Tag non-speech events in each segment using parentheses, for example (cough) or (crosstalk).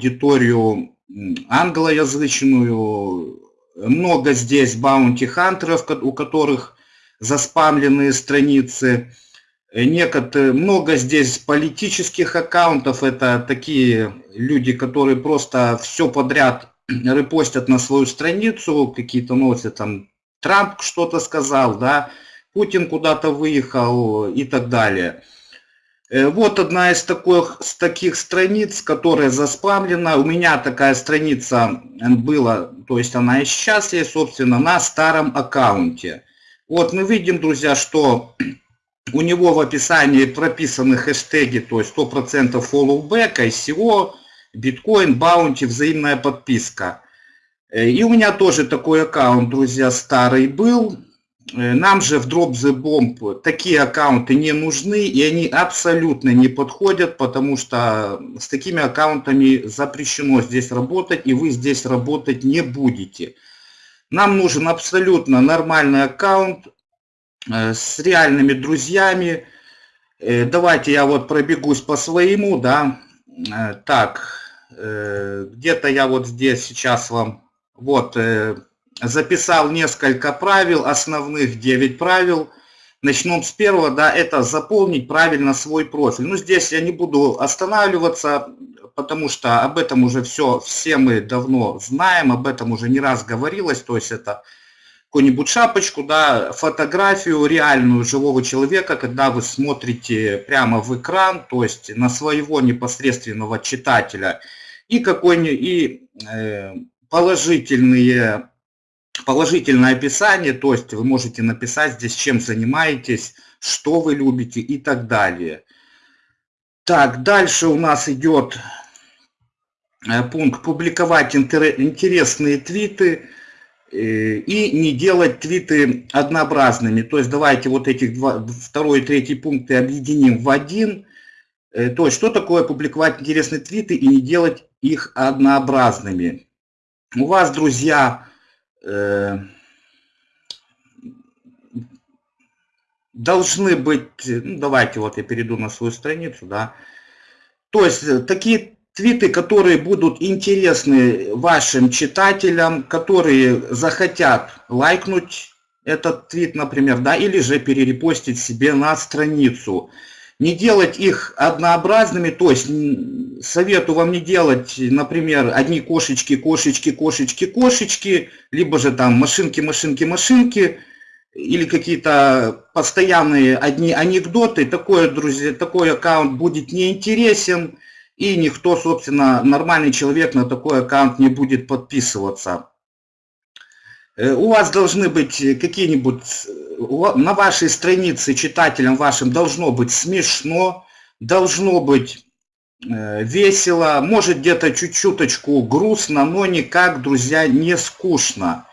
аудиторию англоязычную. Много здесь баунти-хантеров, у которых заспамленные страницы. Некоторые, много здесь политических аккаунтов, это такие люди, которые просто все подряд (clears throat) репостят на свою страницу, какие-то носят там, Трамп что-то сказал, да, Путин куда-то выехал и так далее. Э, вот одна из таких, с таких страниц, которая заспамлена. У меня такая страница была, то есть она и сейчас есть, собственно, на старом аккаунте. Вот мы видим, друзья, что (clears throat) у него в описании прописаны хэштеги, то есть 100% follow back, ICO, биткоин, баунти, взаимная подписка. Э, и у меня тоже такой аккаунт, друзья, старый был. Э, нам же в Drop the Bomb такие аккаунты не нужны, и они абсолютно не подходят, потому что с такими аккаунтами запрещено здесь работать, и вы здесь работать не будете. Нам нужен абсолютно нормальный аккаунт э, с реальными друзьями. Давайте я вот пробегусь по своему, да. Так, где-то я вот здесь сейчас вам вот, э, записал несколько правил, основных 9 правил. Начнем с первого, да, это заполнить правильно свой профиль. Ну, здесь я не буду останавливаться, потому что об этом уже все, все мы давно знаем, об этом уже не раз говорилось, то есть это какую-нибудь шапочку, да, фотографию реальную живого человека, когда вы смотрите прямо в экран, то есть на своего непосредственного читателя, и какой-нибудь, и э, положительные, положительное описание, то есть вы можете написать здесь, чем занимаетесь, что вы любите и так далее. Так, дальше у нас идет э, пункт «Публиковать интересные твиты» э, и не делать твиты однообразными. То есть давайте вот этих два, второй и третий пункты объединим в один. Э, то есть что такое публиковать интересные твиты и не делать их однообразными у вас, друзья, должны быть, ну, давайте вот я перейду на свою страницу, да, то есть э, такие твиты, которые будут интересны вашим читателям, которые захотят лайкнуть этот твит, например, да, или же перерепостить себе на страницу не делать их однообразными, то есть советую вам не делать, например, одни кошечки, кошечки, кошечки, кошечки, либо же там машинки, машинки, машинки, или какие-то постоянные одни анекдоты, такой, друзья, такой аккаунт будет неинтересен, и никто, собственно, нормальный человек на такой аккаунт не будет подписываться. Э, у вас должны быть какие-нибудь, на вашей странице читателям вашим должно быть смешно, должно быть э, весело, может где-то чуть-чуточку грустно, но никак, друзья, не скучно.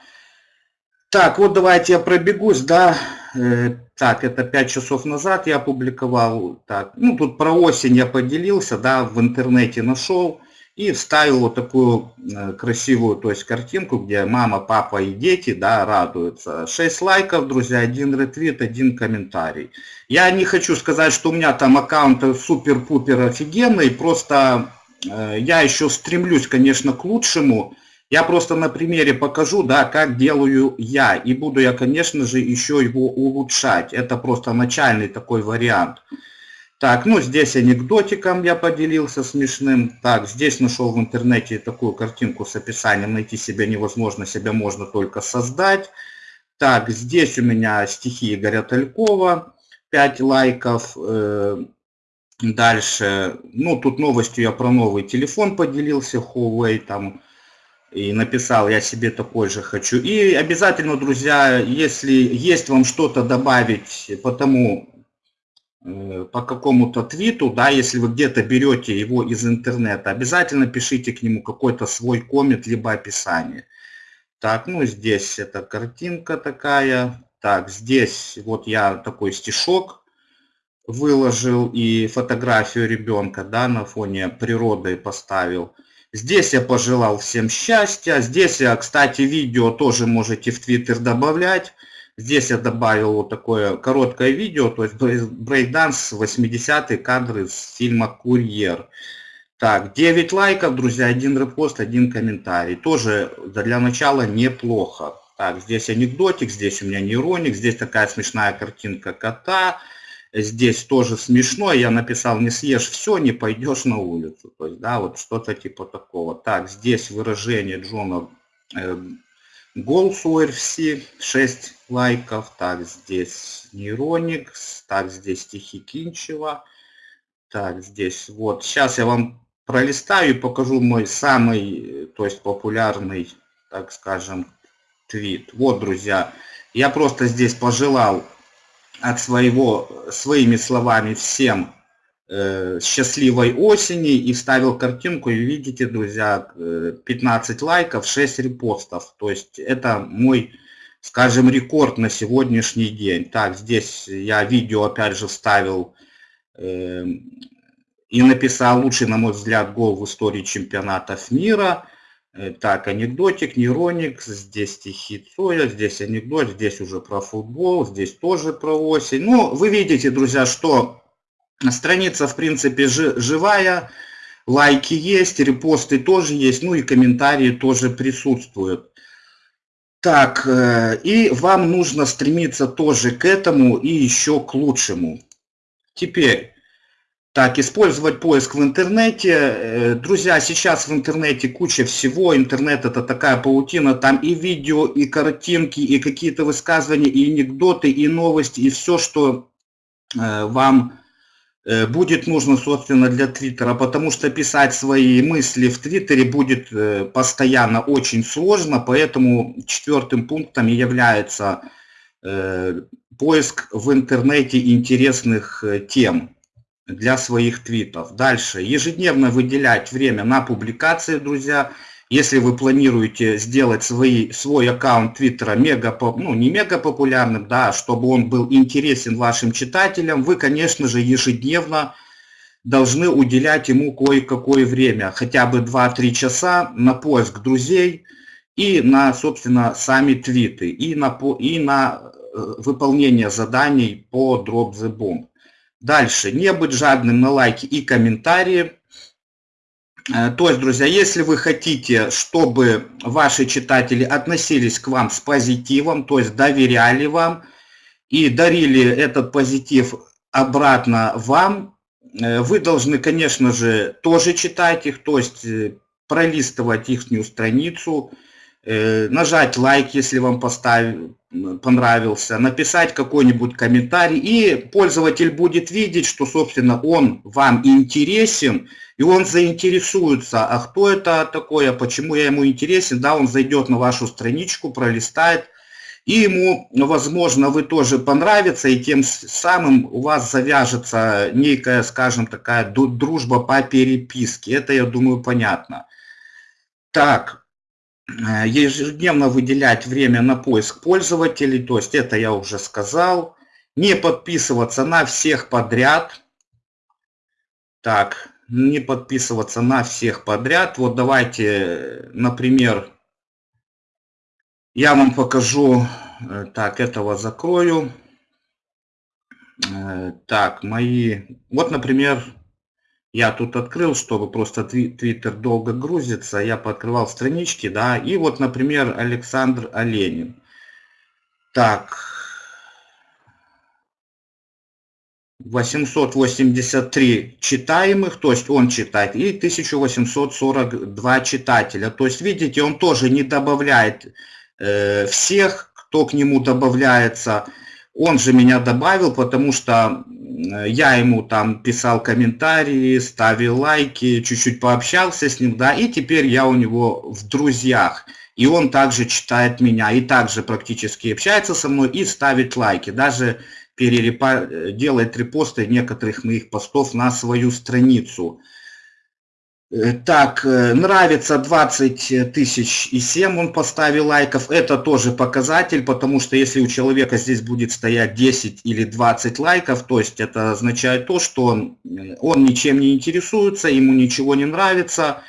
Так, вот давайте я пробегусь, да, э, так, это 5 часов назад я опубликовал, так, ну тут про осень я поделился, да, в интернете нашел, и вставил вот такую э, красивую, то есть картинку, где мама, папа и дети, да, радуются. 6 лайков, друзья, один ретвит, один комментарий. Я не хочу сказать, что у меня там аккаунт супер-пупер офигенный, просто э, я еще стремлюсь, конечно, к лучшему. Я просто на примере покажу, да, как делаю я. И буду я, конечно же, еще его улучшать. Это просто начальный такой вариант. Так, ну здесь анекдотиком я поделился смешным. Так, здесь нашел в интернете такую картинку с описанием. Найти себя невозможно, себя можно только создать. Так, здесь у меня стихи Игоря Талькова. 5 лайков. Э, дальше, ну тут новостью я про новый телефон поделился, Huawei там. И написал, я себе такой же хочу. И обязательно, друзья, если есть вам что-то добавить по тому, по какому-то твиту, да, если вы где-то берете его из интернета, обязательно пишите к нему какой-то свой коммент, либо описание. Так, ну здесь эта картинка такая. Так, здесь вот я такой стишок выложил и фотографию ребенка, да, на фоне природы поставил. Здесь я пожелал всем счастья. Здесь я, кстати, видео тоже можете в Твиттер добавлять. Здесь я добавил вот такое короткое видео, то есть брейкданс 80-е кадры с фильма «Курьер». Так, 9 лайков, друзья, один репост, один комментарий. Тоже для начала неплохо. Так, здесь анекдотик, здесь у меня нейроник, здесь такая смешная картинка кота. Здесь тоже смешно, я написал, не съешь все, не пойдешь на улицу. То есть, да, вот что-то типа такого. Так, здесь выражение Джона э, Голс UFC, 6 лайков. Так, здесь нейроник, так, здесь стихи Кинчева. Так, здесь вот. Сейчас я вам пролистаю и покажу мой самый, то есть популярный, так скажем, твит. Вот, друзья, я просто здесь пожелал от своего, своими словами всем э, счастливой осени и вставил картинку, и видите, друзья, 15 э, лайков, 6 репостов. То есть это мой, скажем, рекорд на сегодняшний день. Так, здесь я видео опять же вставил э, и написал лучший, на мой взгляд, гол в истории чемпионатов мира – Э, так, анекдотик, нейроник, здесь стихи Цоя, здесь анекдот, здесь уже про футбол, здесь тоже про осень. Ну, вы видите, друзья, что страница, в принципе, живая, лайки есть, репосты тоже есть, ну и комментарии тоже присутствуют. Так, э, и вам нужно стремиться тоже к этому и еще к лучшему. Теперь, так, использовать поиск в интернете. Э, друзья, сейчас в интернете куча всего. Интернет это такая паутина. Там и видео, и картинки, и какие-то высказывания, и анекдоты, и новости, и все, что э, вам будет нужно, собственно, для Твиттера. Потому что писать свои мысли в Твиттере будет постоянно очень сложно. Поэтому четвертым пунктом является поиск в интернете интересных тем для своих твитов. Дальше. Ежедневно выделять время на публикации, друзья. Если вы планируете сделать свои, свой аккаунт Твиттера мега, ну не мега популярным, да, чтобы он был интересен вашим читателям, вы, конечно же, ежедневно должны уделять ему кое-какое время, хотя бы 2-3 часа на поиск друзей и на, собственно, сами твиты, и на, и на э, выполнение заданий по Drop the Bomb. Дальше. Не быть жадным на лайки и комментарии. Э, то есть, друзья, если вы хотите, чтобы ваши читатели относились к вам с позитивом, то есть доверяли вам и дарили этот позитив обратно вам, э, вы должны, конечно же, тоже читать их, то есть э, пролистывать их страницу, нажать лайк, если вам поставили, понравился, написать какой-нибудь комментарий, и пользователь будет видеть, что, собственно, он вам интересен, и он заинтересуется, а кто это такое, почему я ему интересен, да, он зайдет на вашу страничку, пролистает, и ему, возможно, вы тоже понравится, и тем самым у вас завяжется некая, скажем, такая дружба по переписке. Это, я думаю, понятно. Так, Э, ежедневно выделять время на поиск пользователей, то есть это я уже сказал. Не подписываться на всех подряд. Так, не подписываться на всех подряд. Вот давайте, например, я вам покажу, э, так, этого закрою. Э, так, мои, вот, например, я тут открыл, чтобы просто Твиттер долго грузится, я пооткрывал странички, да, и вот, например, Александр Оленин. Так, 883 читаемых, то есть он читает, и 1842 читателя. То есть, видите, он тоже не добавляет э, всех, кто к нему добавляется. Он же меня добавил, потому что я ему там писал комментарии, ставил лайки, чуть-чуть пообщался с ним, да, и теперь я у него в друзьях. И он также читает меня, и также практически общается со мной и ставит лайки. Даже перерепа... делает репосты некоторых моих постов на свою страницу. Э, так, э, нравится 20 тысяч и 7 он поставил лайков. Это тоже показатель, потому что если у человека здесь будет стоять 10 или 20 лайков, то есть это означает то, что он, э, он ничем не интересуется, ему ничего не нравится.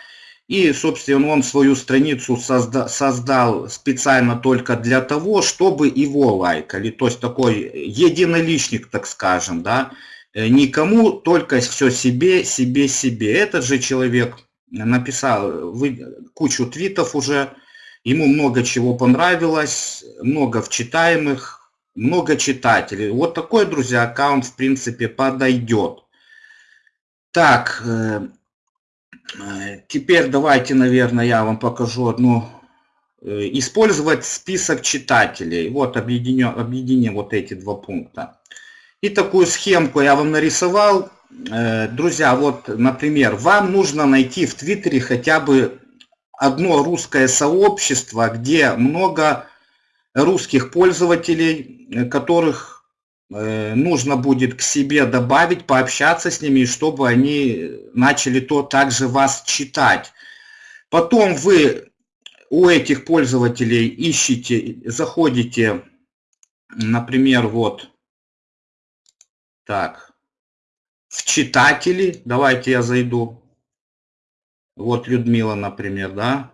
И, собственно, он свою страницу созда создал специально только для того, чтобы его лайкали. То есть такой единоличник, так скажем, да. Э, никому, только все себе, себе, себе. Этот же человек написал вы, кучу твитов уже, ему много чего понравилось, много вчитаемых, много читателей. Вот такой, друзья, аккаунт в принципе подойдет. Так, э, э, теперь давайте, наверное, я вам покажу одну Э, использовать список читателей. Вот объединю, объединим вот эти два пункта. И такую схемку я вам нарисовал. Э, друзья, вот, например, вам нужно найти в Твиттере хотя бы одно русское сообщество, где много русских пользователей, э, которых нужно будет к себе добавить, пообщаться с ними, чтобы они начали то также вас читать. Потом вы у этих пользователей ищите, заходите, например, вот так, в читатели, давайте я зайду, вот Людмила, например, да,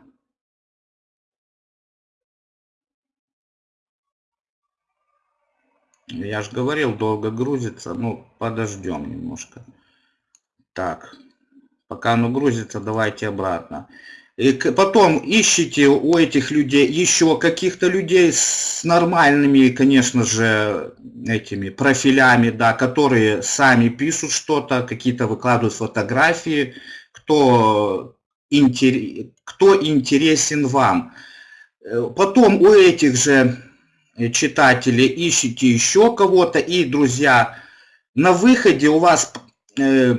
Я же говорил, долго грузится. Ну, подождем немножко. Так, пока оно грузится, давайте обратно. И потом ищите у этих людей еще каких-то людей с нормальными, конечно же, этими профилями, да, которые сами пишут что-то, какие-то выкладывают фотографии, кто, кто интересен вам. Э, потом у этих же читателей ищите еще кого-то, и, друзья, на выходе у вас э,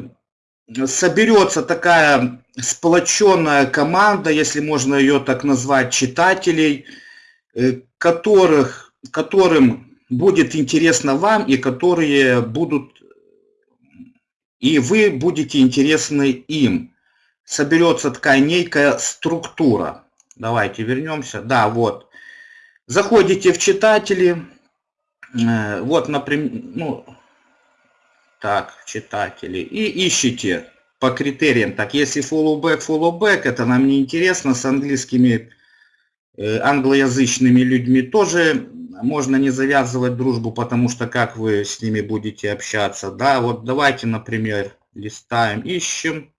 соберется такая сплоченная команда, если можно ее так назвать, читателей, э, которых, которым будет интересно вам и которые будут, и вы будете интересны им. Соберется такая некая структура. Давайте вернемся. Да, вот. Заходите в читатели. Э, вот, например, ну, так, читатели. И ищите по критериям. Так, если follow back, это нам не интересно. С английскими, э, англоязычными людьми тоже можно не завязывать дружбу, потому что как вы с ними будете общаться. Да, вот давайте, например, листаем, ищем.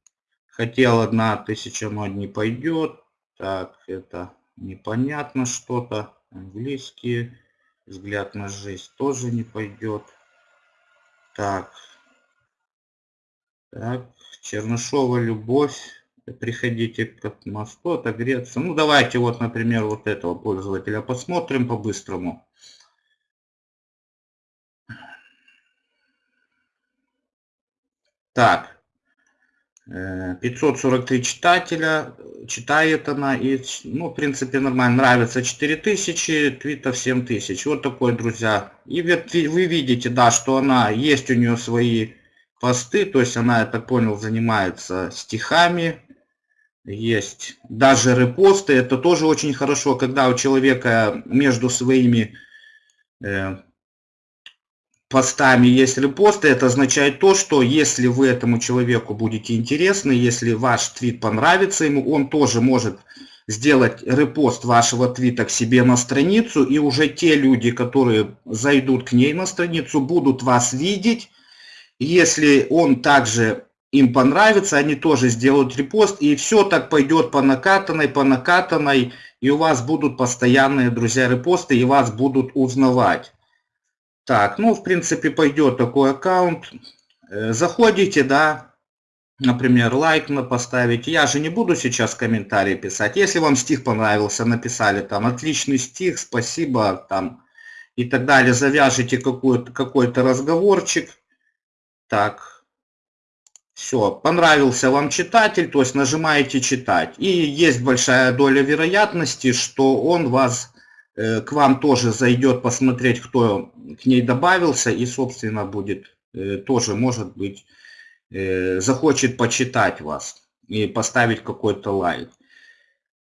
Хотел одна тысяча, но не пойдет. Так, это непонятно что-то. Английские. Взгляд на жизнь тоже не пойдет. Так. Так. Чернышова Любовь. Приходите к мосту, отогреться. Ну, давайте вот, например, вот этого пользователя посмотрим по-быстрому. Так. 543 э, читателя, читает она, и, ну, в принципе, нормально, нравится 4000, твитов 7000, вот такой, друзья. И вы видите, да, что она, есть у нее свои посты, то есть она, я так понял, занимается стихами, есть даже репосты, это тоже очень хорошо, когда у человека между своими э, постами есть репосты, это означает то, что если вы этому человеку будете интересны, если ваш твит понравится ему, он тоже может сделать репост вашего твита к себе на страницу, и уже те люди, которые зайдут к ней на страницу, будут вас видеть, если он также им понравится, они тоже сделают репост, и все так пойдет по накатанной, по накатанной, и у вас будут постоянные, друзья, репосты, и вас будут узнавать. Так, ну, в принципе, пойдет такой аккаунт. Э, заходите, да, например, лайк на поставить. Я же не буду сейчас комментарии писать. Если вам стих понравился, написали там отличный стих, спасибо, там и так далее, завяжите какой-то какой, разговорчик так. Все, понравился вам читатель, то есть нажимаете читать. И есть большая доля вероятности, что он вас э, к вам тоже зайдет посмотреть, кто к ней добавился, и, собственно, будет э, тоже, может быть, э, захочет почитать вас и поставить какой-то лайк.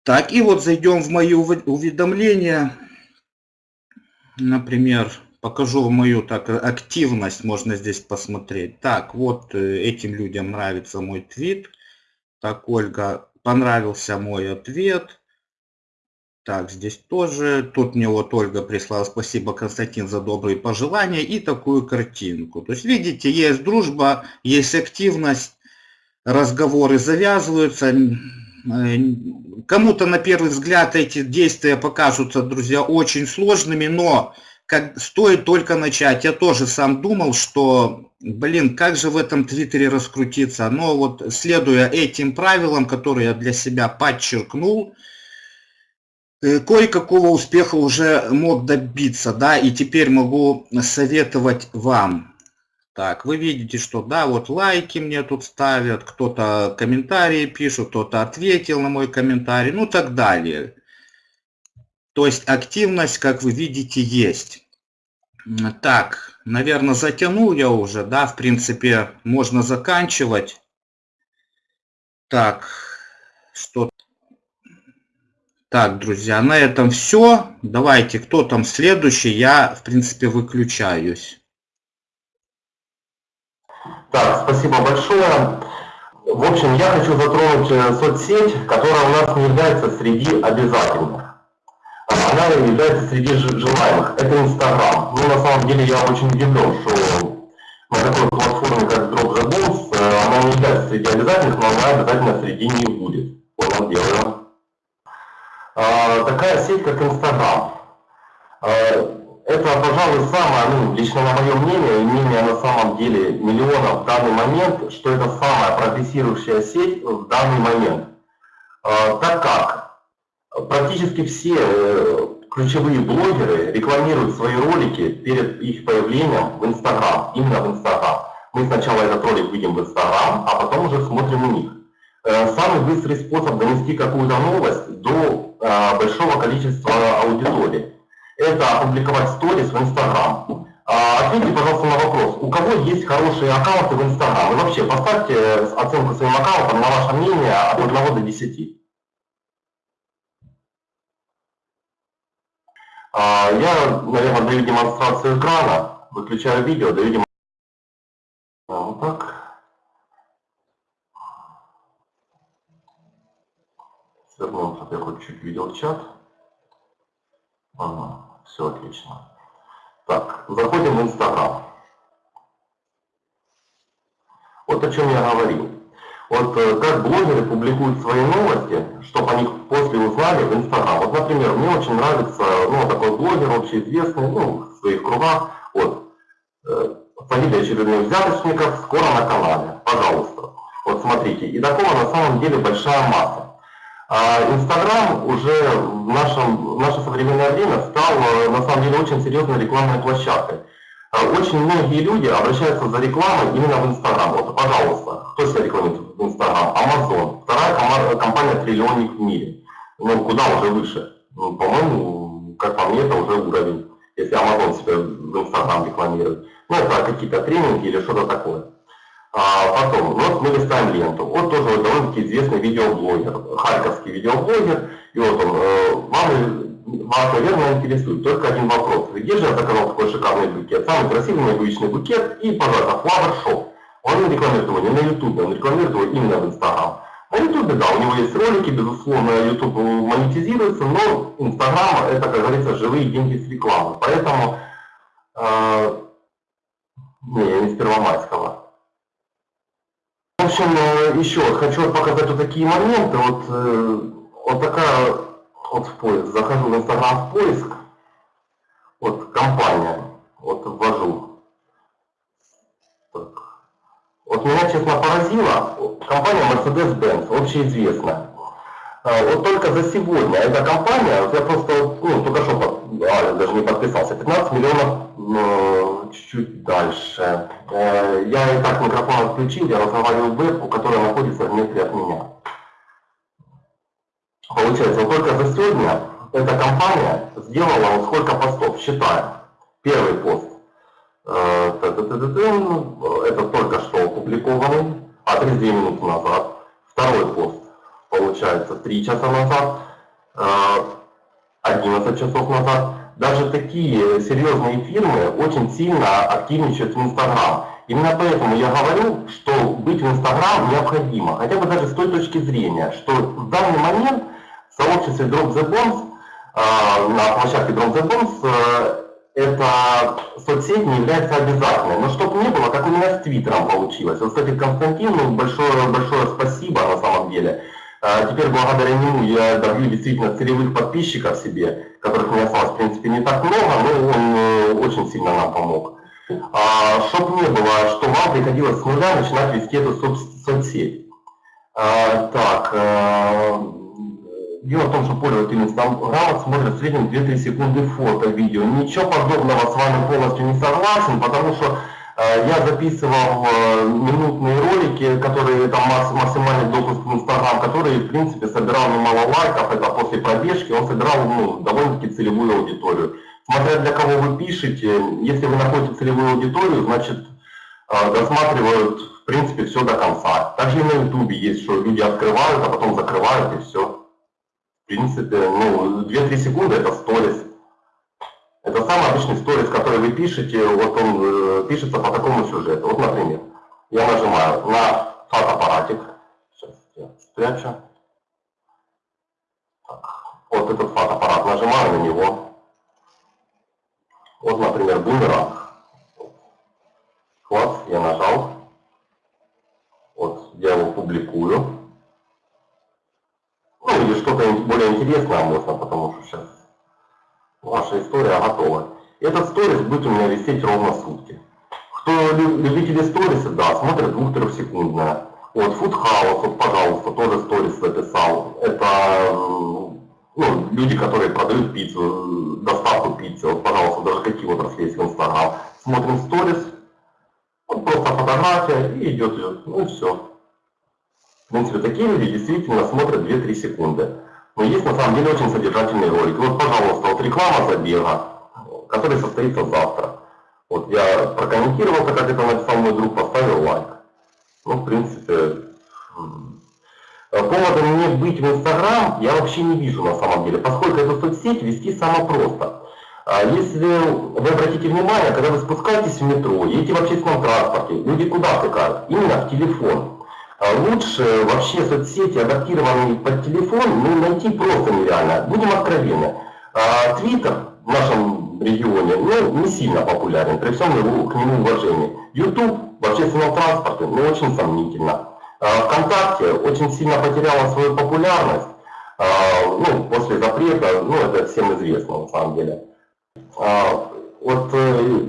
Так, и вот зайдем в мои уведомления. Например, покажу мою так активность, можно здесь посмотреть. Так, вот э, этим людям нравится мой твит. Так, Ольга, понравился мой ответ. Так, здесь тоже. Тут мне вот Ольга прислала спасибо, Константин, за добрые пожелания и такую картинку. То есть, видите, есть дружба, есть активность, разговоры завязываются. Э, кому-то на первый взгляд эти действия покажутся, друзья, очень сложными, но как, стоит только начать. Я тоже сам думал, что, блин, как же в этом твиттере раскрутиться. Но вот следуя этим правилам, которые я для себя подчеркнул, Э, кое-какого успеха уже мог добиться, да, и теперь могу советовать вам. Так, вы видите, что да, вот лайки мне тут ставят, кто-то комментарии пишут, кто-то ответил на мой комментарий, ну так далее. То есть активность, как вы видите, есть. Так, наверное, затянул я уже, да, в принципе, можно заканчивать. Так, что так, друзья, на этом все. Давайте, кто там следующий, я, в принципе, выключаюсь. Так, спасибо большое. В общем, я хочу затронуть э, соцсеть, которая у нас не является среди обязательных. Она является среди желаемых. Это Инстаграм. Ну, на самом деле, я очень удивлен, что на такой платформе, как Drop the Bones, э, она не является среди обязательных, но она обязательно среди них будет. Понял, дело. А, такая сеть, как Инстаграм. А, это, пожалуй, самое, ну, лично на мое мнение, и мнение на самом деле миллионов в данный момент, что это самая прогрессирующая сеть в данный момент. А, так как практически все э, ключевые блогеры рекламируют свои ролики перед их появлением в Инстаграм, именно в Инстаграм. Мы сначала этот ролик видим в Инстаграм, а потом уже смотрим у них. Э, самый быстрый способ донести какую-то новость до э, большого количества аудитории – это опубликовать сторис в Инстаграм. А, ответьте, пожалуйста, на вопрос, у кого есть хорошие аккаунты в Инстаграм? И вообще, поставьте оценку своим аккаунтам на ваше мнение от 1 до 10. Я, наверное, даю демонстрацию экрана, выключаю видео, даю демонстрацию. Вот так. Чтобы я хоть чуть видел чат. Ага, все отлично. Так, заходим в Инстаграм. Вот о чем я говорил. Вот э, как блогеры публикуют свои новости, чтобы они после узнали в Инстаграм. Вот, например, мне очень нравится, ну, такой блогер общеизвестный, ну, в своих кругах, вот, э, фамилия очередных взяточников, скоро на канале, пожалуйста. Вот смотрите, и такого на самом деле большая масса. А Инстаграм уже в, нашем, в наше современное время стал э, на самом деле очень серьезной рекламной площадкой. Очень многие люди обращаются за рекламой именно в Инстаграм. Вот, пожалуйста, кто себя рекламирует в Инстаграм? Amazon. Вторая компания триллионник в мире. Ну, куда уже выше? Ну, по-моему, как по мне, это уже уровень, если Amazon себя в Инстаграм рекламирует. Ну, это какие-то тренинги или что-то такое. А потом, вот мы листаем ленту. Вот тоже вот довольно-таки известный видеоблогер, харьковский видеоблогер. И вот он, э, вам, вас, наверное, интересует только один вопрос. Где же я заказал такой шикарный букет? Самый красивый мой обычный букет и, пожалуйста, Flower Shop. Он не рекламирует его не на YouTube, он рекламирует его именно в Instagram. На YouTube, да, у него есть ролики, безусловно, YouTube монетизируется, но Instagram это, как говорится, живые деньги с рекламы. Поэтому, э, не, я не с Первомайского. В общем, э, еще хочу показать вот такие моменты. Вот, э, вот такая вот в поиск. Захожу в Инстаграм в поиск. Вот компания. Вот ввожу. Так. Вот меня, честно, поразило. Компания Mercedes-Benz, общеизвестная. Э, вот только за сегодня эта компания, вот я просто, ну, только что, а, даже не подписался, 15 миллионов чуть-чуть дальше. Э, я и так микрофон отключил, я разговариваю в вебку, которая сделала вот сколько постов, считаем. Первый пост, э, это только что опубликованный, а 32 минуты назад. Второй пост, получается, 3 часа назад, 11 э, часов назад даже такие серьезные фирмы очень сильно активничают в Инстаграм. Именно поэтому я говорю, что быть в Инстаграм необходимо, хотя бы даже с той точки зрения, что в данный момент в сообществе Drop the Bombs на площадке Drone the э, эта соцсеть не является обязательной. Но чтобы не было, как у меня с Твиттером получилось. Вот, кстати, Константину большое, большое спасибо на самом деле. А теперь благодаря нему я добью действительно целевых подписчиков себе, которых у меня осталось, в принципе, не так много, но он э, очень сильно нам помог. А, чтоб не было, что вам приходилось с нуля начинать вести эту соц соцсеть. А, так, а, дело в том, что пользователь Инстаграма смотрит в среднем 2-3 секунды фото, видео. Ничего подобного с вами полностью не согласен, потому что э, я записывал э, минутные ролики, которые там максимальный допуск в Инстаграм, которые в принципе собирал немало лайков, это после пробежки, он собирал ну, довольно-таки целевую аудиторию. Смотря для кого вы пишете, если вы находите целевую аудиторию, значит э, досматривают в принципе все до конца. Также и на ютубе есть, что люди открывают, а потом закрывают и все. Принципе, ну, 2-3 секунды это сторис. Это самый обычный сторис, который вы пишете, вот он э, пишется по такому сюжету. Вот, например, я нажимаю на фотоаппаратик. Сейчас я спрячу. Вот этот фотоаппарат, нажимаю на него. Вот, например, бумеранг. Класс, я нажал. Вот, я его публикую. Ну, или что-то более интересное можно, потому что сейчас ваша история готова. Этот сторис будет у меня висеть ровно сутки. Кто любители сториса, да, смотрят 2-3 секундное. Вот, Food вот, пожалуйста, тоже сторис записал. Это ну, люди, которые продают пиццу, доставку пиццы, вот, пожалуйста, даже какие отрасли есть в Инстаграм. Смотрим сторис, вот просто фотография и идет, идет, ну все. Принципе, такие люди действительно смотрят 2-3 секунды. Но есть на самом деле очень содержательный ролик. Вот, пожалуйста, вот реклама забега, который состоится завтра. Вот я прокомментировал, как это написал мой друг, поставил лайк. Ну, в принципе, повода мне быть в Инстаграм я вообще не вижу на самом деле, поскольку эту соцсеть вести самое просто. А если вы обратите внимание, когда вы спускаетесь в метро, едете в общественном транспорте, люди куда втыкают? Именно в телефон. А лучше вообще соцсети, адаптированные под телефон, ну, найти просто нереально. Будем откровенны. А, Твиттер в нашем регионе ну, не сильно популярен, при всем его, к нему уважении. YouTube в общественном транспорте ну, очень сомнительно. А, ВКонтакте очень сильно потеряла свою популярность. Ну, после запрета, ну, это всем известно на самом деле. Вот, э,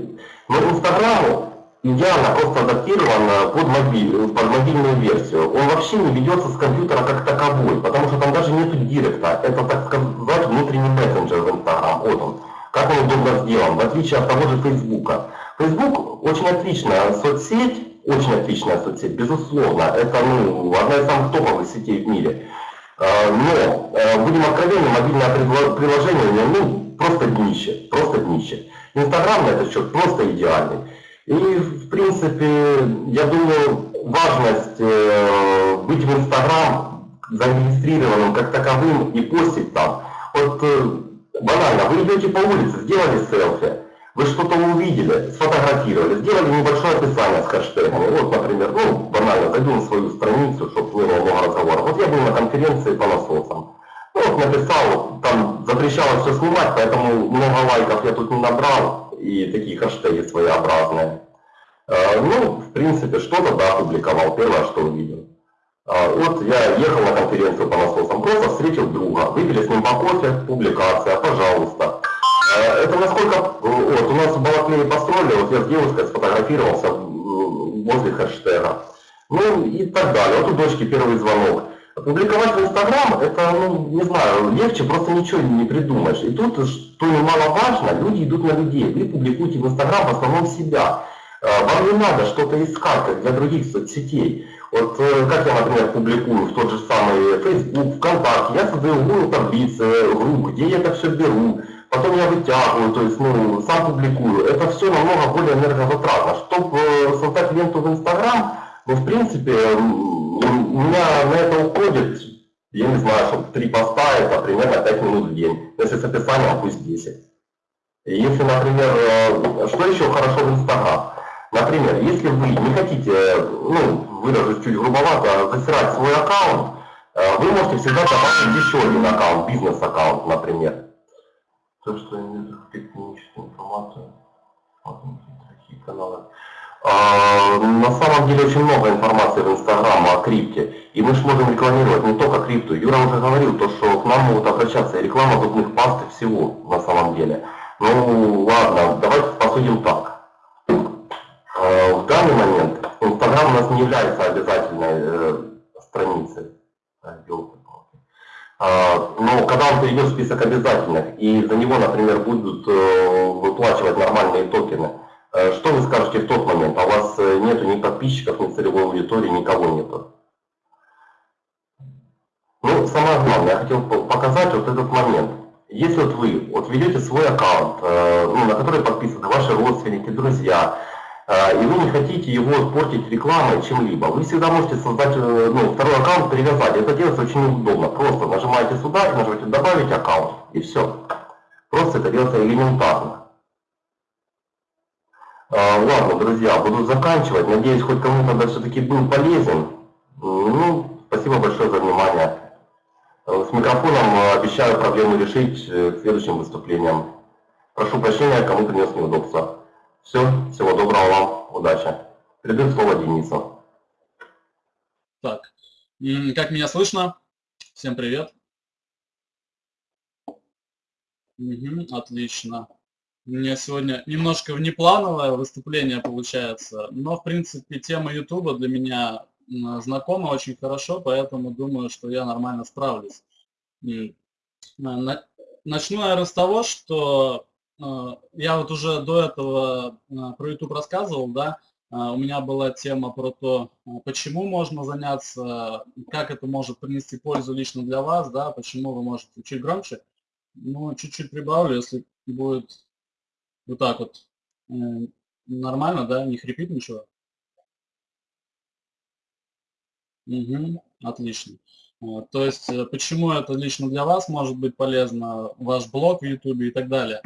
но Инстаграму идеально просто адаптирован под, мобиль, под мобильную версию. Он вообще не ведется с компьютера как таковой, потому что там даже нету директа. Это, так сказать, внутренний мессенджер в Instagram. Вот он. Как он удобно сделан, в отличие от того же Фейсбука. Facebook очень отличная соцсеть, очень отличная соцсеть, безусловно. Это ну, одна из самых топовых сетей в мире. А, но, э, будем откровенны, мобильное приложение, ну, просто днище, просто днище. Инстаграм на этот счет просто идеальный. И, в принципе, я думаю, важность э, быть в Инстаграм зарегистрированным как таковым и постить там. Вот э, банально, вы идете по улице, сделали селфи, вы что-то увидели, сфотографировали, сделали небольшое описание с хэштегами. Вот, например, ну, банально, зайду на свою страницу, чтобы было много разговоров. Вот я был на конференции по насосам. Ну, вот написал, там запрещалось все снимать, поэтому много лайков я тут не набрал и такие хэштеги своеобразные. А, ну, в принципе, что-то, да, публиковал, первое, что увидел. А, вот я ехал на конференцию по насосам, просто встретил друга, выпили с ним по кофе, публикация, пожалуйста. А, это насколько, вот, у нас в Балаклее построили, вот я с девушкой сфотографировался возле хэштега. Ну и так далее. Вот у дочки первый звонок. Публиковать в Инстаграм, это, ну, не знаю, легче, просто ничего не придумаешь. И тут, что немаловажно, люди идут на людей. Вы публикуете в Инстаграм в основном себя. Э, вам не надо что-то искать, для других соцсетей. Вот э, как я, например, публикую в тот же самый Facebook, ВКонтакте, я создаю Google таблицы, групп, где я это все беру, потом я вытягиваю, то есть, ну, сам публикую. Это все намного более энергозатратно. Чтобы э, создать ленту в Инстаграм, ну, в принципе, у меня на это уходит, я не знаю, чтобы три поста, это примерно 5 минут в день. Если с описанием, пусть 10. И если, например, э, что еще хорошо в Инстаграм? Например, если вы не хотите, ну, выражусь чуть грубовато, засирать свой аккаунт, э, вы можете всегда добавить еще один аккаунт, бизнес-аккаунт, например. То, что имеет техническую информацию, такие каналы. А, на самом деле очень много информации в Инстаграм о крипте. И мы же можем рекламировать не только крипту. Юра уже говорил, то, что к нам могут обращаться и реклама зубных паст и всего на самом деле. Ну ладно, давайте посудим так. А, в данный момент Инстаграм у нас не является обязательной э, страницей. А, но когда он перейдет в список обязательных, и за него, например, будут э, выплачивать нормальные токены, Э, что вы скажете в тот момент? А у вас э, нету ни подписчиков, ни целевой аудитории, никого нету. Ну, самое главное, я хотел показать вот этот момент. Если вот вы вот ведете свой аккаунт, э, ну, на который подписаны ваши родственники, друзья, и вы не хотите его портить рекламой чем-либо, вы всегда можете создать ну, второй аккаунт, привязать. Это делается очень удобно. Просто нажимаете сюда и нажимаете «Добавить аккаунт» и все. Просто это делается элементарно. Ладно, друзья, буду заканчивать. Надеюсь, хоть кому-то все-таки был полезен. Ну, спасибо большое за внимание. С микрофоном э, обещаю проблему решить э, следующим выступлением. Прошу прощения, кому принес неудобства. Все, всего доброго вам, удачи. Передаю слово Денису. Так, как меня слышно? Всем привет. Угу, отлично. У меня сегодня немножко внеплановое выступление получается, но, в принципе, тема YouTube для меня знакома очень хорошо, поэтому думаю, что я нормально справлюсь. Начну, наверное, с того, что э, я вот уже до этого э, про YouTube рассказывал, да, э, у меня была тема про то, почему можно заняться, как это может принести пользу лично для вас, да, почему вы можете чуть громче. Ну, чуть-чуть прибавлю, если будет вот так вот. Э, нормально, да? Не хрипит ничего? Угу, отлично. То есть, э, почему это лично для вас может быть полезно, ваш блог в YouTube и так далее.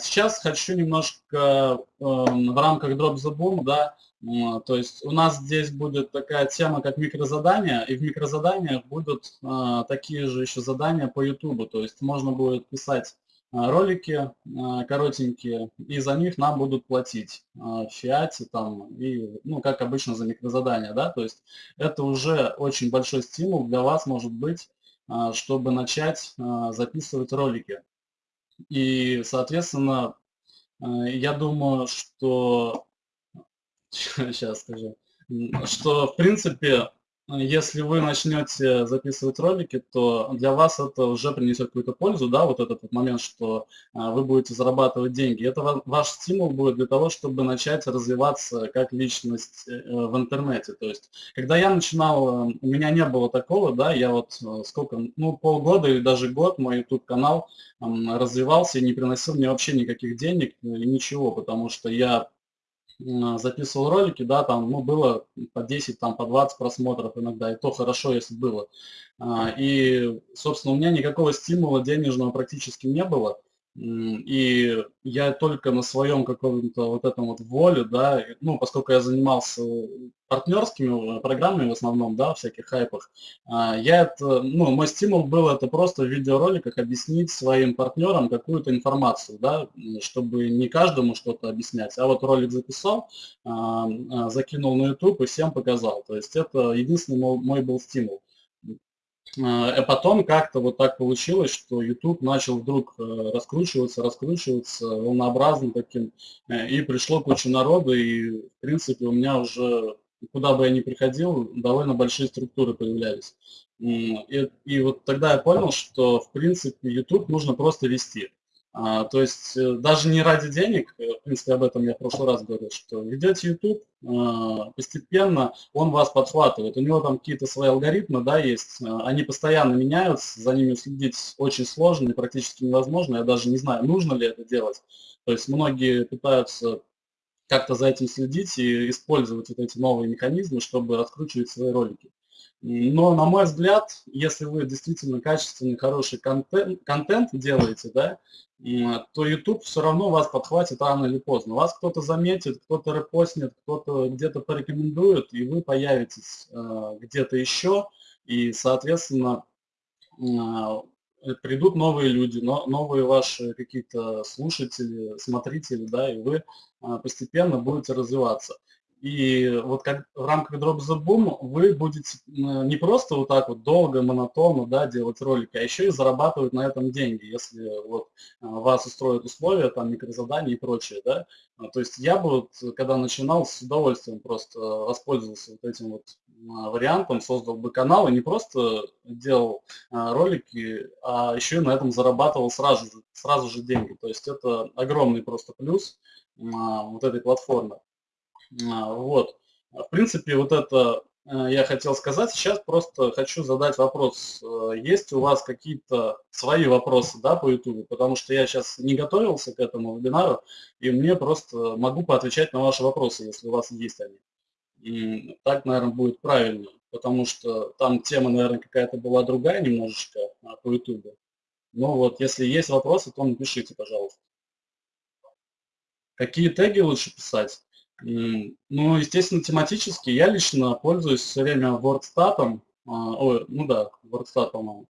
Сейчас хочу немножко эм, в рамках Drop the Boom, да, то есть у нас здесь будет такая тема, как микрозадания, и в микрозаданиях будут э, такие же еще задания по YouTube, то есть можно будет писать а, ролики а, коротенькие, и за них нам будут платить а, в фиате там, и, ну, как обычно за микрозадания, да, то есть это уже очень большой стимул для вас может быть, чтобы начать записывать ролики. И, соответственно, я думаю, что, (laughs) сейчас скажу, что, в принципе, если вы начнете записывать ролики, то для вас это уже принесет какую-то пользу, да, вот этот вот момент, что а, вы будете зарабатывать деньги. Это ваш стимул будет для того, чтобы начать развиваться как личность э, в интернете. То есть, когда я начинал, у меня не было такого, да, я вот э, сколько, ну, полгода или даже год мой YouTube-канал развивался и не приносил мне вообще никаких денег и ничего, потому что я записывал ролики, да, там, ну, было по 10, там, по 20 просмотров иногда, и то хорошо, если было. А, и, собственно, у меня никакого стимула денежного практически не было. И я только на своем каком-то вот этом вот воле, да, ну, поскольку я занимался партнерскими программами в основном, да, всяких хайпах, а, я это, ну, мой стимул был это просто в видеороликах объяснить своим партнерам какую-то информацию, да, чтобы не каждому что-то объяснять, а вот ролик записал, а, а, закинул на YouTube и всем показал. То есть это единственный мой был стимул. А потом как-то вот так получилось, что YouTube начал вдруг э, раскручиваться, раскручиваться волнообразным таким, э, и пришло куча народу, и в принципе у меня уже, куда бы я ни приходил, довольно большие структуры появлялись. И, и вот тогда я понял, что в принципе YouTube нужно просто вести. А, то есть э, даже не ради денег, э, в принципе, об этом я в прошлый раз говорил, что ведете YouTube, а, постепенно он вас подхватывает. У него там какие-то свои алгоритмы, да, есть, а, они постоянно меняются, за ними следить очень сложно и практически невозможно. Я даже не знаю, нужно ли это делать. То есть многие пытаются как-то за этим следить и использовать вот эти новые механизмы, чтобы раскручивать свои ролики. Но, на мой взгляд, если вы действительно качественный, хороший контент, контент делаете, да, то YouTube все равно вас подхватит рано или поздно. Вас кто-то заметит, кто-то репостнет, кто-то где-то порекомендует, и вы появитесь э, где-то еще, и, соответственно, э, э, придут новые люди, но, новые ваши какие-то слушатели, смотрители, да, и вы а, постепенно будете развиваться. И вот как в рамках Drop the Boom вы будете не просто вот так вот долго, монотонно да, делать ролики, а еще и зарабатывать на этом деньги, если вот а, вас устроят условия, там микрозадания и прочее. Да? А, то есть я бы, вот, когда начинал, с удовольствием просто воспользовался вот этим вот а, вариантом, создал бы канал и не просто делал ролики, а еще и на этом зарабатывал сразу же, сразу же деньги. То есть это огромный просто плюс вот этой платформы. А, вот. В принципе, вот это э, я хотел сказать. Сейчас просто хочу задать вопрос. Э, есть у вас какие-то свои вопросы да, по YouTube? Потому что я сейчас не готовился к этому вебинару, и мне просто могу поотвечать на ваши вопросы, если у вас есть они. Так, наверное, будет правильно, потому что там тема, наверное, какая-то была другая немножечко а, по YouTube. Но вот, если есть вопросы, то напишите, пожалуйста. Какие теги лучше писать? Ну, естественно, тематически. Я лично пользуюсь все время WordStat. А, ой, ну да, WordStat, по-моему.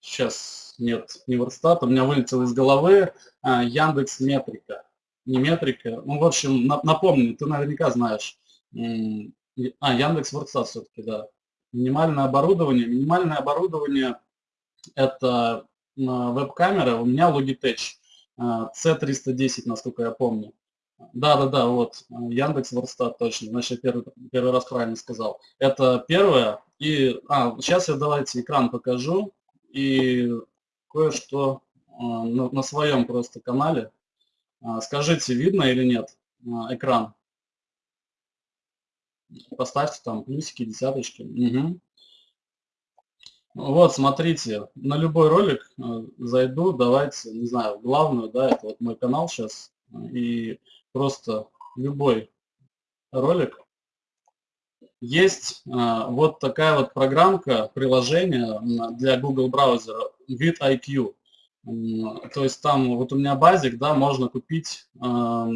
Сейчас а, нет, не WordStat, у меня вылетел из головы а, Яндекс Метрика. Не Метрика. Ну, в общем, напомню, ты наверняка знаешь. А, Яндекс WordStat все-таки, да. Минимальное оборудование. Минимальное оборудование это веб-камера. У меня Logitech C310, насколько я помню. Да, да, да, вот, Яндекс Ворстат, точно, значит, я первый, первый раз правильно сказал. Это первое, и, а, сейчас я давайте экран покажу, и кое-что а, на, на своем просто канале. А, скажите, видно или нет а, экран? Поставьте там плюсики, десяточки. Угу. Вот, смотрите, на любой ролик зайду, давайте, не знаю, главную, да, это вот мой канал сейчас, и просто любой ролик. Есть а, вот такая вот программка, приложение для Google браузера, VidIQ. То есть там вот у меня базик, да, можно купить а,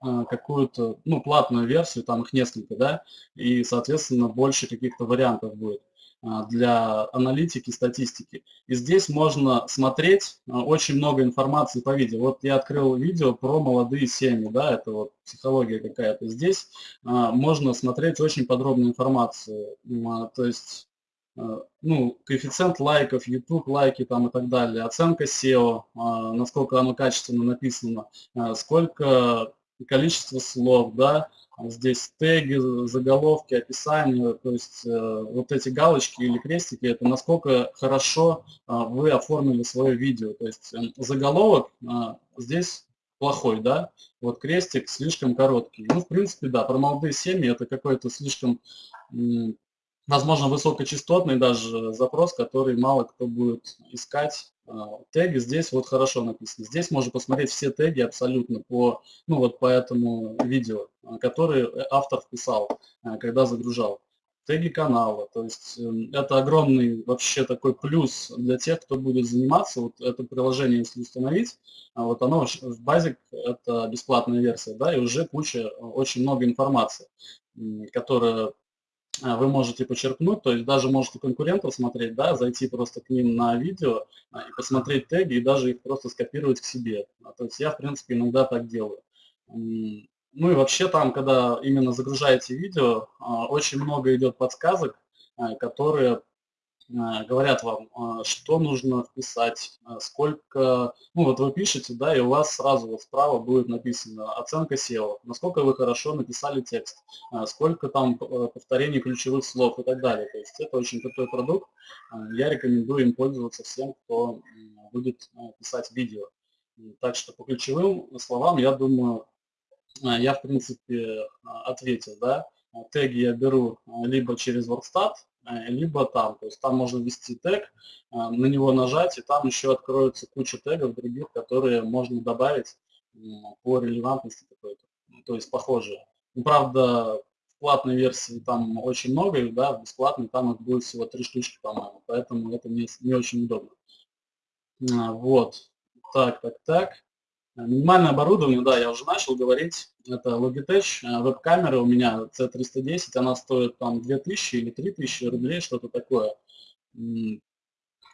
какую-то, ну, платную версию, там их несколько, да, и, соответственно, больше каких-то вариантов будет. А, для аналитики, статистики. И здесь можно смотреть а, очень много информации по видео. Вот я открыл видео про молодые семьи, да, это вот психология какая-то. Здесь а, можно смотреть очень подробную информацию, то есть ну, коэффициент лайков, YouTube лайки там и так далее, оценка SEO, насколько оно качественно написано, сколько количество слов, да, Здесь теги, заголовки, описание, то есть э, вот эти галочки или крестики, это насколько хорошо э, вы оформили свое видео. То есть э, заголовок э, здесь плохой, да, вот крестик слишком короткий. Ну, в принципе, да, про молодые семьи это какой-то слишком, возможно, высокочастотный даже запрос, который мало кто будет искать а, теги здесь вот хорошо написаны. Здесь можно посмотреть все теги абсолютно по, ну вот по этому видео, а, которые автор вписал, а, когда загружал. Теги канала, то есть эм, это огромный вообще такой плюс для тех, кто будет заниматься. Вот это приложение, если установить, вот оно в базе, это бесплатная версия, да, и уже куча, очень много информации, которая а, вы можете почерпнуть, то есть даже можете конкурентов смотреть, да, зайти просто к ним на видео а, и посмотреть теги и даже их просто скопировать к себе. А, то есть я, в принципе, иногда так делаю. Ну и вообще там, когда именно загружаете видео, очень много идет подсказок, которые говорят вам, э, что нужно вписать, э, сколько, ну вот вы пишете, да, и у вас сразу вот справа будет написано оценка SEO, насколько вы хорошо написали текст, сколько там повторений ключевых слов и так далее. То есть это очень крутой продукт, я рекомендую им пользоваться всем, кто будет писать видео. Так что по ключевым словам, я думаю, я в принципе ответил, да. Теги я беру либо через WordStat, Э, либо там. То есть там можно ввести тег, э, на него нажать, и там еще откроется куча тегов других, которые можно добавить по релевантности какой-то, ну, то есть похожие. Ну, правда, в платной версии там очень много их, да, в бесплатной там их будет всего три штучки, по-моему, поэтому это не, не очень удобно. А, вот, так, так, так. Минимальное оборудование, да, я уже начал говорить, это Logitech, э, веб-камера у меня C310, она стоит там 2000 или 3000 рублей, что-то такое.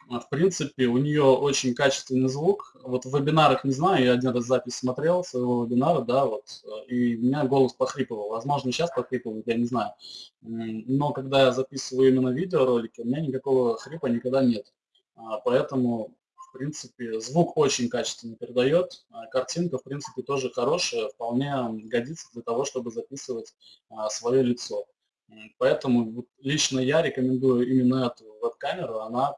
а, в принципе, у нее очень качественный звук. Вот в вебинарах, не знаю, я один раз запись смотрел своего вебинара, да, вот, и у меня голос похрипывал. Возможно, сейчас похрипывает, я не знаю. Но когда я записываю именно видеоролики, у меня никакого хрипа никогда нет. А, поэтому, принципе, звук очень качественно передает. А картинка, в принципе, тоже хорошая, вполне годится для того, чтобы записывать свое лицо. Поэтому лично я рекомендую именно эту веб-камеру. Она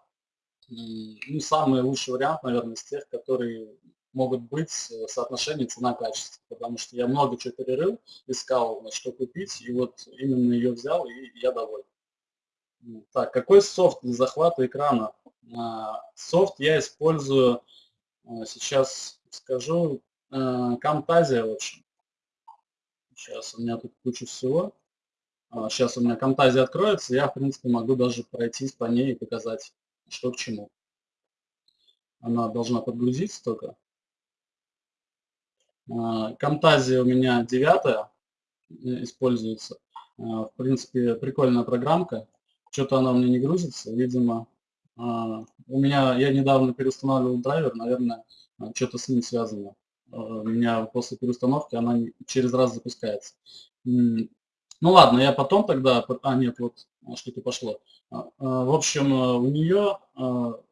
ну, самый лучший вариант, наверное, из тех, которые могут быть в соотношении цена-качество, потому что я много чего перерыл, искал, что купить, и вот именно ее взял, и я доволен. Так, какой софт для захвата экрана? Софт я использую, а, сейчас скажу, Camtasia, в общем. Сейчас у меня тут куча всего. Сейчас а, у меня Camtasia откроется, я, в принципе, могу даже пройтись по ней и показать что к чему. Она должна подгрузиться только. Camtasia у меня девятая э, используется. В принципе, прикольная программка. Что-то она у меня не грузится, видимо. А, у меня, я недавно переустанавливал драйвер, наверное, а, что-то с ним связано. У меня после переустановки она через раз запускается. Ну ладно, я потом тогда... А, нет, вот что-то пошло. А, а, в общем, у нее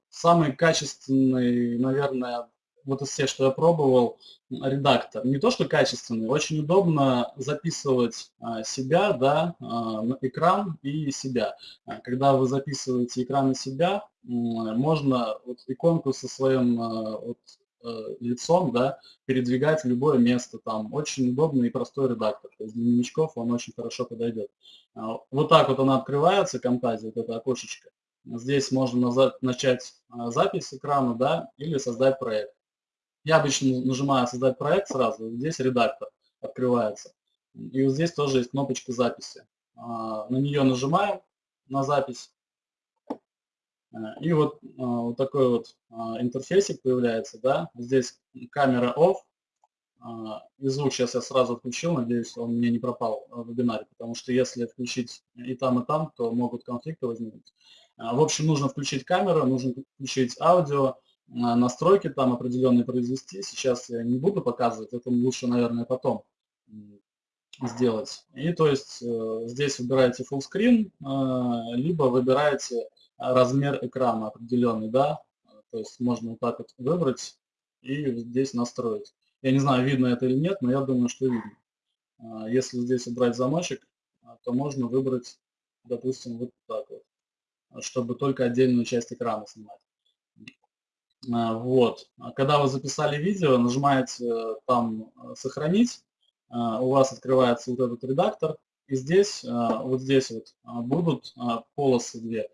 самый качественный, наверное, вот из всех, что я пробовал, редактор. Не то, что качественный, очень удобно записывать а, себя, да, на экран и себя. Когда вы записываете экран и себя, можно вот иконку со своим вот, Э, лицом, да, передвигать в любое место там. Очень удобный и простой редактор. То есть для новичков он очень хорошо подойдет. А, вот так вот она открывается, Camtasia, вот это окошечко. Здесь можно начать а, запись экрана, да, или создать проект. Я обычно нажимаю «Создать проект» сразу, здесь редактор открывается. И вот здесь тоже есть кнопочка записи. А, на нее нажимаем, на запись, Э, и вот, э, вот такой вот э, интерфейсик появляется, да, здесь камера off, и звук сейчас я сразу отключил, надеюсь, он мне не пропал в вебинаре, потому что если включить и там, и там, то могут конфликты возникнуть. В общем, нужно включить камеру, нужно включить аудио, настройки там определенные произвести. Сейчас я не буду показывать, это лучше, наверное, потом сделать. И то есть здесь выбираете full screen, либо выбираете размер экрана определенный, да, то есть можно вот так вот выбрать и здесь настроить. Я не знаю, видно это или нет, но я думаю, что видно. А, если здесь убрать замочек, то можно выбрать, допустим, вот так вот, чтобы только отдельную часть экрана снимать. А, вот. Когда вы записали видео, нажимаете э, там «Сохранить», у вас открывается вот этот редактор, и здесь, вот здесь вот будут полосы две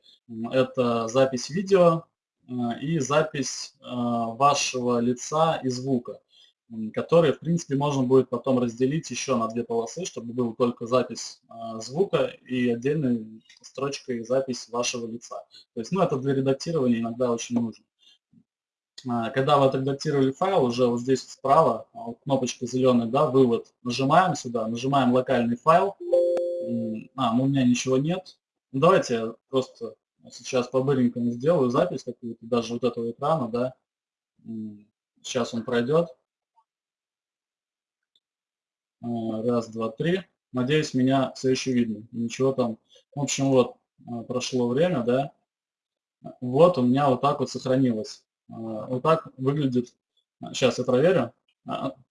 это запись видео э, и запись э, вашего лица и звука, которые, в принципе, можно будет потом разделить еще на две полосы, чтобы была только запись э, звука и отдельной строчкой запись вашего лица. То есть, ну, это для редактирования иногда очень нужно. Когда вы отредактировали файл, уже вот здесь справа, кнопочка зеленая, да, вывод, нажимаем сюда, нажимаем локальный файл. А, ну у меня ничего нет. Ну, давайте я просто Сейчас по-быренькому сделаю запись какую-то, даже вот этого экрана, да. Сейчас он пройдет. А, раз, два, три. Надеюсь, меня все еще видно. Ничего там. В общем, вот, а, прошло время, да. Вот у меня вот так вот сохранилось. А, вот так выглядит. Сейчас я проверю.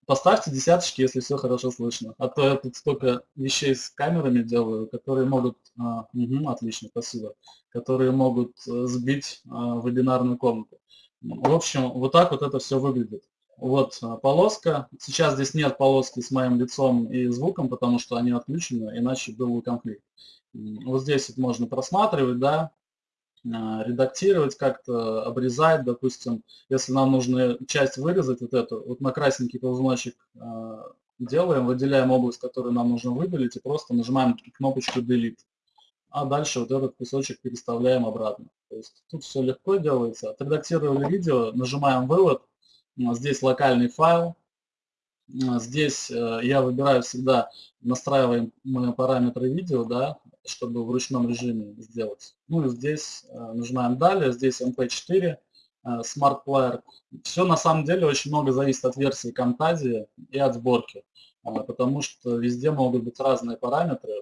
Поставьте десяточки, если все хорошо слышно. А то я тут столько вещей с камерами делаю, которые могут... А, угу, отлично, спасибо. Которые могут э, сбить а, вебинарную комнату. В общем, вот так вот это все выглядит. Вот а, полоска. Сейчас здесь нет полоски с моим лицом и звуком, потому что они отключены, иначе был бы конфликт. Вот здесь вот можно просматривать, да, а, редактировать как-то, обрезать, допустим, если нам нужно часть вырезать, вот эту, вот на красненький ползуночек а, делаем, выделяем область, которую нам нужно выделить, и просто нажимаем кнопочку Delete. А дальше вот этот кусочек переставляем обратно. То есть тут все легко делается. Отредактировали видео, нажимаем вывод, здесь локальный файл, здесь э, я выбираю всегда, настраиваем параметры видео, да, чтобы в ручном режиме сделать. Ну и здесь нажимаем далее, здесь MP4, Smart Player. Все на самом деле очень много зависит от версии Camtasia и от сборки, потому что везде могут быть разные параметры.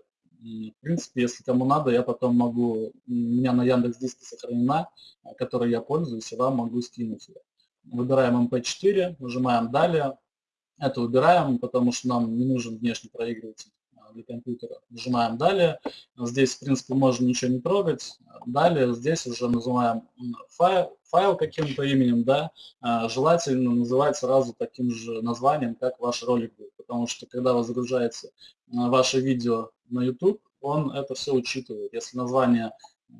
И, в принципе, если кому надо, я потом могу, у меня на Яндекс Диске сохранена, которой я пользуюсь, и вам могу скинуть ее. Выбираем MP4, нажимаем «Далее». Это убираем, потому что нам не нужен внешний проигрыватель для компьютера. Нажимаем «Далее». Здесь, в принципе, можно ничего не трогать. Далее здесь уже называем файл, файл каким-то именем, да, а, желательно называть сразу таким же названием, как ваш ролик будет, потому что когда вы загружаете а, ваше видео на YouTube, он это все учитывает. Если название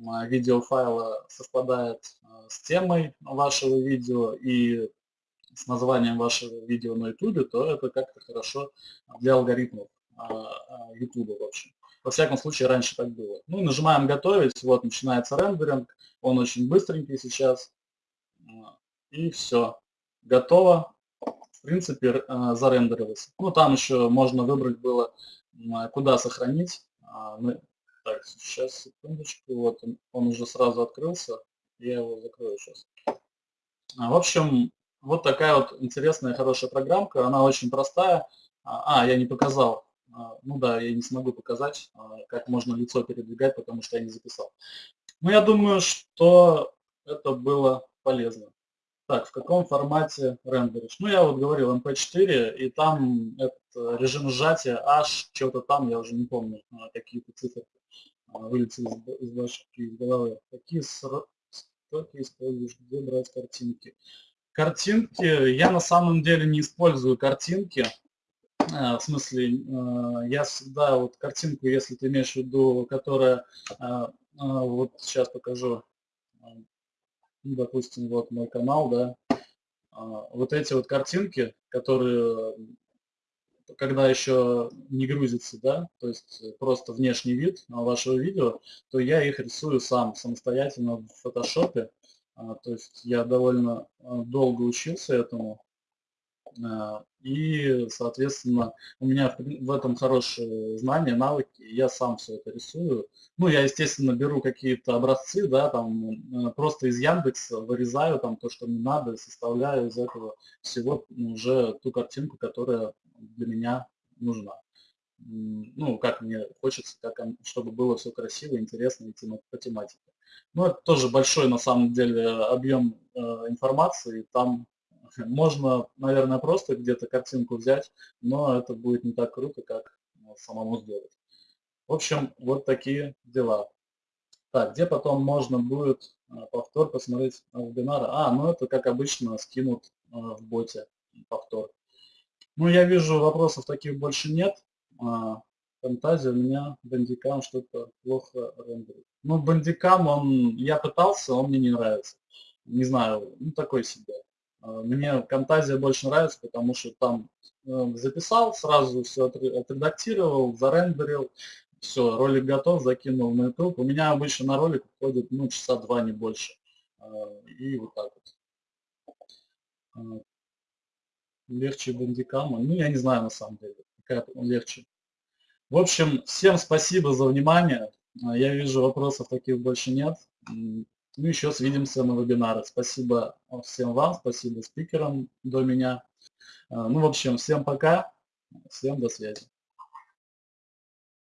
а, видеофайла совпадает с темой вашего видео и с названием вашего видео на YouTube, то это как-то хорошо для алгоритмов YouTube в общем. Во всяком случае, раньше так было. Ну, нажимаем «Готовить», вот начинается рендеринг, он очень быстренький сейчас. И все, готово. В принципе, зарендерилось. Ну, там еще можно выбрать было, куда сохранить. А, так, сейчас, секундочку, вот он, он уже сразу открылся. Я его закрою сейчас. В общем, вот такая вот интересная, хорошая программка. Она очень простая. А, а я не показал. А, ну да, я не смогу показать, а, как можно лицо передвигать, потому что я не записал. Но я думаю, что это было полезно. Так, в каком формате рендеришь? Ну, я вот говорил MP4, и там это режим сжатия H, что-то там, я уже не помню, а, какие-то цифры вылетели из, из головы. Какие строки используешь, где брать картинки? Картинки, я на самом деле не использую картинки, Э, в смысле, э, я всегда вот картинку, если ты имеешь в виду, которая, э, вот сейчас покажу, ну, допустим, вот мой канал, да, вот эти вот картинки, которые, когда еще не грузится, да, то есть просто внешний вид вашего видео, то я их рисую сам, самостоятельно в фотошопе, то есть я довольно долго учился этому, и, соответственно, у меня в этом хорошие знания, навыки, я сам все это рисую. Ну, я, естественно, беру какие-то образцы, да, там, э, просто из Яндекса вырезаю там то, что мне надо, составляю из этого всего уже ту картинку, которая для меня нужна. Ну, как мне хочется, как, чтобы было все красиво, интересно и по тематике. Ну, это тоже большой, на самом деле, объем э, информации, там можно, наверное, просто где-то картинку взять, но это будет не так круто, как ну, самому сделать. В общем, вот такие дела. Так, где потом можно будет а, повтор посмотреть вебинары? А, ну это, как обычно, скинут а, в боте повтор. Ну, я вижу, вопросов таких больше нет. А, фантазия у меня бандикам что-то плохо рендерит. Ну, бандикам, он, я пытался, он мне не нравится. Не знаю, ну такой себе. А, мне Camtasia больше нравится, потому что там э, записал, сразу все отредактировал, зарендерил, все, ролик готов, закинул на YouTube. У меня обычно на ролик уходит ну, часа два, не больше. А, и вот так вот. Легче бандикама. Ну, я не знаю на самом деле, какая он легче. В общем, всем спасибо за внимание. Я вижу, вопросов таких больше нет. Ну, еще свидимся на вебинарах. Спасибо всем вам, спасибо спикерам до меня. А, ну, в общем, всем пока, всем до связи.